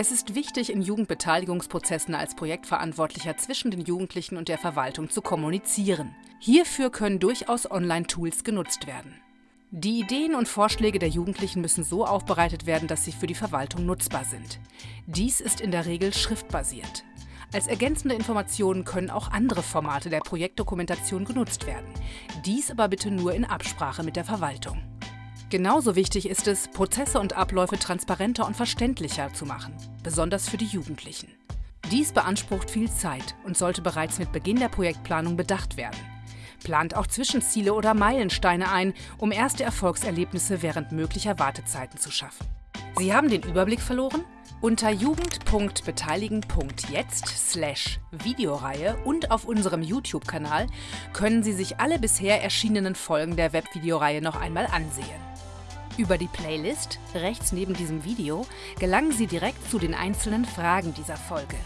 Es ist wichtig, in Jugendbeteiligungsprozessen als Projektverantwortlicher zwischen den Jugendlichen und der Verwaltung zu kommunizieren. Hierfür können durchaus Online-Tools genutzt werden. Die Ideen und Vorschläge der Jugendlichen müssen so aufbereitet werden, dass sie für die Verwaltung nutzbar sind. Dies ist in der Regel schriftbasiert. Als ergänzende Informationen können auch andere Formate der Projektdokumentation genutzt werden. Dies aber bitte nur in Absprache mit der Verwaltung. Genauso wichtig ist es, Prozesse und Abläufe transparenter und verständlicher zu machen, besonders für die Jugendlichen. Dies beansprucht viel Zeit und sollte bereits mit Beginn der Projektplanung bedacht werden. Plant auch Zwischenziele oder Meilensteine ein, um erste Erfolgserlebnisse während möglicher Wartezeiten zu schaffen. Sie haben den Überblick verloren? Unter jugend.beteiligen.jetzt slash Videoreihe und auf unserem YouTube-Kanal können Sie sich alle bisher erschienenen Folgen der Webvideoreihe noch einmal ansehen. Über die Playlist, rechts neben diesem Video, gelangen Sie direkt zu den einzelnen Fragen dieser Folge.